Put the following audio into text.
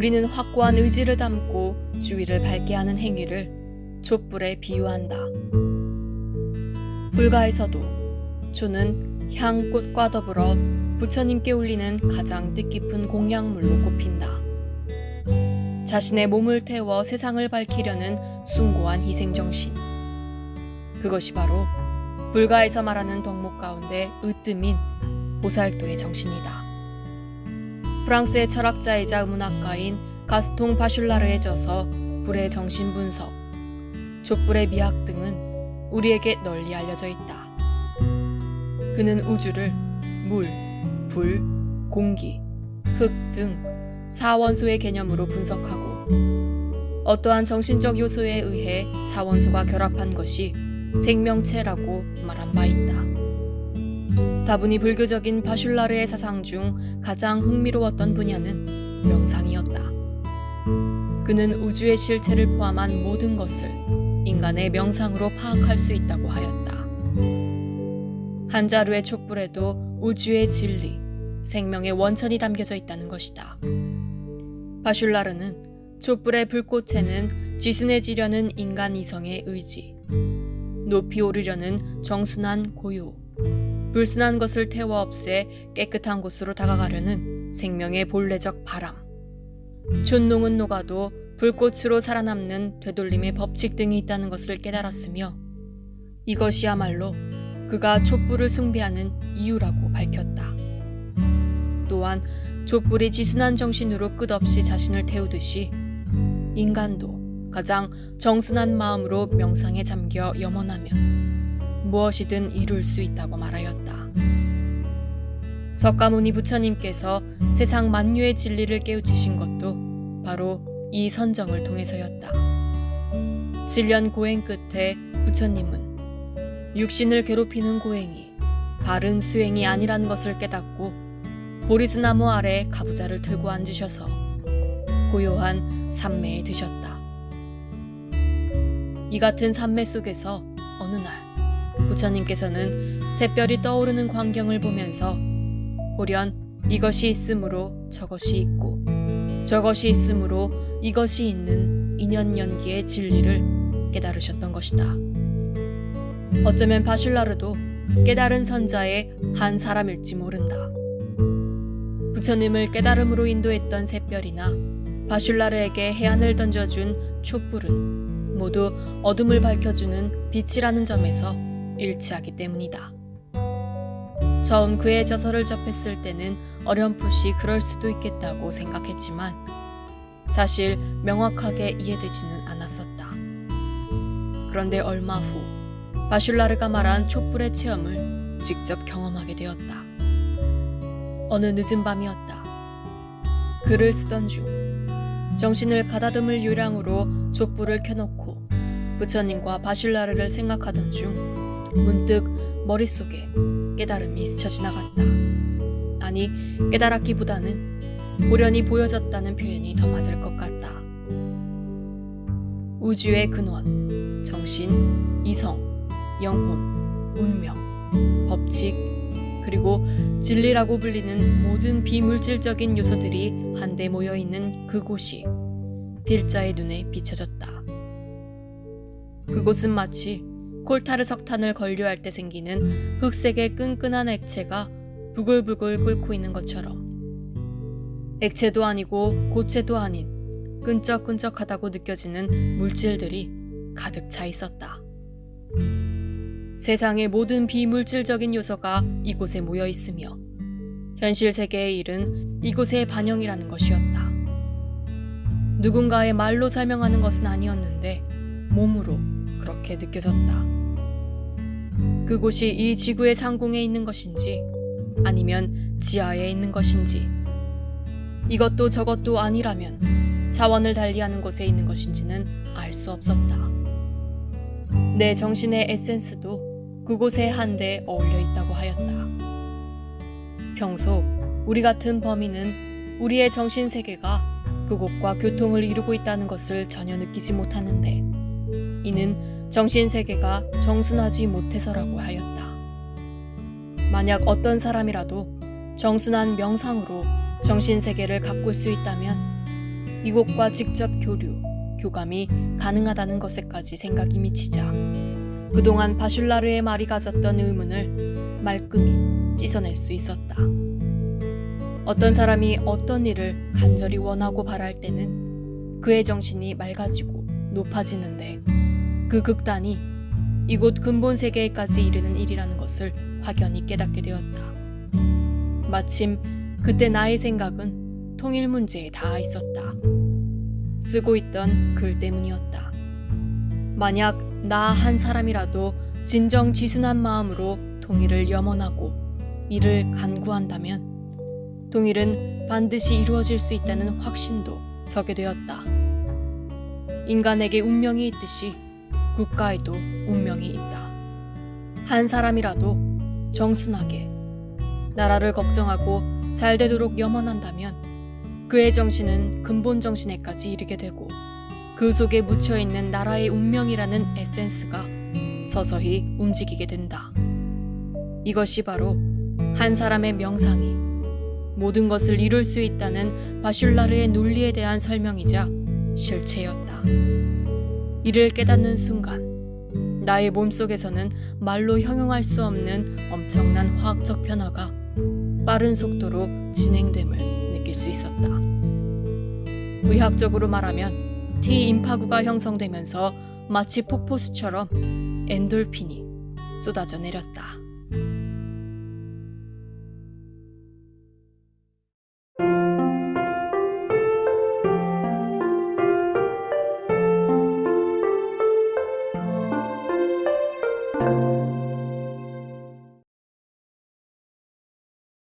우리는 확고한 의지를 담고 주위를 밝게 하는 행위를 촛불에 비유한다. 불가에서도 조는 향꽃과 더불어 부처님께 올리는 가장 뜻깊은 공약물로 꼽힌다. 자신의 몸을 태워 세상을 밝히려는 숭고한 희생정신. 그것이 바로 불가에서 말하는 덕목 가운데 으뜸인 보살도의 정신이다. 프랑스의 철학자이자 문학가인 가스통 바슐라르의 저서 불의 정신 분석, 촛불의 미학 등은 우리에게 널리 알려져 있다. 그는 우주를 물, 불, 공기, 흙 등 사원소의 개념으로 분석하고 어떠한 정신적 요소에 의해 사원소가 결합한 것이 생명체라고 말한 바 있다. 다분히 불교적인 바슐라르의 사상 중 가장 흥미로웠던 분야는 명상이었다. 그는 우주의 실체를 포함한 모든 것을 인간의 명상으로 파악할 수 있다고 하였다. 한 자루의 촛불에도 우주의 진리, 생명의 원천이 담겨져 있다는 것이다. 바슐라르는 촛불의 불꽃에는 지순해지려는 인간 이성의 의지, 높이 오르려는 정순한 고요, 불순한 것을 태워 없애 깨끗한 곳으로 다가가려는 생명의 본래적 바람, 촌농은 녹아도 불꽃으로 살아남는 되돌림의 법칙 등이 있다는 것을 깨달았으며 이것이야말로 그가 촛불을 숭배하는 이유라고 밝혔다. 또한 촛불이 지순한 정신으로 끝없이 자신을 태우듯이 인간도 가장 정순한 마음으로 명상에 잠겨 염원하면 무엇이든 이룰 수 있다고 말하였다. 석가모니 부처님께서 세상 만유의 진리를 깨우치신 것도 바로 이 선정을 통해서였다. 7년 고행 끝에 부처님은 육신을 괴롭히는 고행이 바른 수행이 아니라는 것을 깨닫고 보리수나무 아래 가부좌를 들고 앉으셔서 고요한 삼매에 드셨다. 이 같은 삼매 속에서 어느 날 부처님께서는 새별이 떠오르는 광경을 보면서 보련 이것이 있으므로 저것이 있고 저것이 있으므로 이것이 있는 인연연기의 진리를 깨달으셨던 것이다. 어쩌면 바슐라르도 깨달은 선자의 한 사람일지 모른다. 부처님을 깨달음으로 인도했던 샛별이나 바슐라르에게 해안을 던져준 촛불은 모두 어둠을 밝혀주는 빛이라는 점에서 일치하기 때문이다. 처음 그의 저서를 접했을 때는 어렴풋이 그럴 수도 있겠다고 생각했지만 사실 명확하게 이해되지는 않았었다. 그런데 얼마 후 바슐라르가 말한 촛불의 체험을 직접 경험하게 되었다. 어느 늦은 밤이었다. 글을 쓰던 중 정신을 가다듬을 요량으로 촛불을 켜놓고 부처님과 바슐라르를 생각하던 중 문득 머릿속에 깨달음이 스쳐 지나갔다. 아니 깨달았기보다는 보련히 보여졌다는 표현이 더 맞을 것 같다. 우주의 근원, 정신, 이성, 영혼, 운명, 법칙, 그리고 진리라고 불리는 모든 비물질적인 요소들이 한데 모여 있는 그곳이 필자의 눈에 비춰졌다. 그곳은 마치 콜타르 석탄을 건류할 때 생기는 흑색의 끈끈한 액체가 부글부글 끓고 있는 것처럼 액체도 아니고 고체도 아닌 끈적끈적하다고 느껴지는 물질들이 가득 차 있었다. 세상의 모든 비물질적인 요소가 이곳에 모여 있으며 현실 세계의 일은 이곳의 반영이라는 것이었다. 누군가의 말로 설명하는 것은 아니었는데 몸으로 그렇게 느껴졌다. 그곳이 이 지구의 상공에 있는 것인지 아니면 지하에 있는 것인지 이것도 저것도 아니라면 자원을 달리하는 곳에 있는 것인지는 알 수 없었다. 내 정신의 에센스도 그곳에 한데 어울려 있다고 하였다. 평소 우리 같은 범인은 우리의 정신 세계가 그곳과 교통을 이루고 있다는 것을 전혀 느끼지 못하는데 이는 정신 세계가 정순하지 못해서라고 하였다. 만약 어떤 사람이라도 정순한 명상으로 정신 세계를 가꿀 수 있다면 이곳과 직접 교류, 교감이 가능하다는 것에까지 생각이 미치자 그동안 바슐라르의 말이 가졌던 의문을 말끔히 씻어낼 수 있었다. 어떤 사람이 어떤 일을 간절히 원하고 바랄 때는 그의 정신이 맑아지고 높아지는데 그 극단이 이곳 근본 세계에까지 이르는 일이라는 것을 확연히 깨닫게 되었다. 마침 그때 나의 생각은 통일 문제에 닿아 있었다. 쓰고 있던 글 때문이었다. 만약 나 한 사람이라도 진정 지순한 마음으로 통일을 염원하고 이를 간구한다면 통일은 반드시 이루어질 수 있다는 확신도 서게 되었다. 인간에게 운명이 있듯이 국가에도 운명이 있다. 한 사람이라도 정순하게 나라를 걱정하고 잘 되도록 염원한다면 그의 정신은 근본 정신에까지 이르게 되고 그 속에 묻혀 있는 나라의 운명이라는 에센스가 서서히 움직이게 된다. 이것이 바로 한 사람의 명상이 모든 것을 이룰 수 있다는 바슐라르의 논리에 대한 설명이자 실체였다. 이를 깨닫는 순간 나의 몸속에서는 말로 형용할 수 없는 엄청난 화학적 변화가 빠른 속도로 진행됨을 느낄 수 있었다. 의학적으로 말하면 T 임파구가 형성되면서 마치 폭포수처럼 엔돌핀이 쏟아져 내렸다.